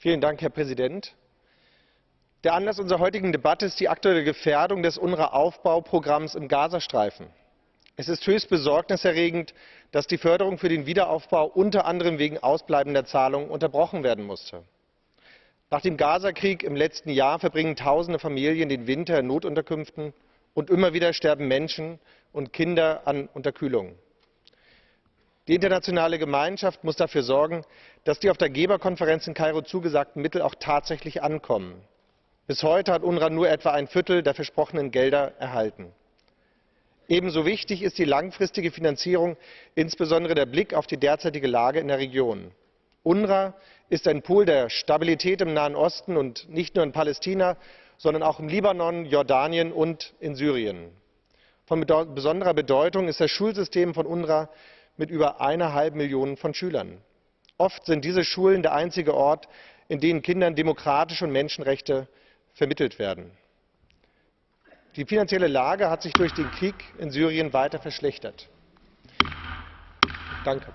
Herr Präsident! Der Anlass unserer heutigen Debatte ist die aktuelle Gefährdung des UNRWA Aufbauprogramms im Gazastreifen. Es ist höchst besorgniserregend, dass die Förderung für den Wiederaufbau unter anderem wegen ausbleibender Zahlungen unterbrochen werden musste. Nach dem Gazakrieg im letzten Jahr verbringen tausende Familien den Winter in Notunterkünften, und immer wieder sterben Menschen und Kinder an Unterkühlung. Die internationale Gemeinschaft muss dafür sorgen, dass die auf der Geberkonferenz in Kairo zugesagten Mittel auch tatsächlich ankommen. Bis heute hat UNRWA nur etwa ein Viertel der versprochenen Gelder erhalten. Ebenso wichtig ist die langfristige Finanzierung, insbesondere der Blick auf die derzeitige Lage in der Region. UNRWA ist ein Pool der Stabilität im Nahen Osten und nicht nur in Palästina, sondern auch im Libanon, Jordanien und in Syrien. Von besonderer Bedeutung ist das Schulsystem von UNRWA mit über einer halben Million von Schülern. Oft sind diese Schulen der einzige Ort, in dem Kindern demokratische und Menschenrechte vermittelt werden. Die finanzielle Lage hat sich durch den Krieg in Syrien weiter verschlechtert. Danke.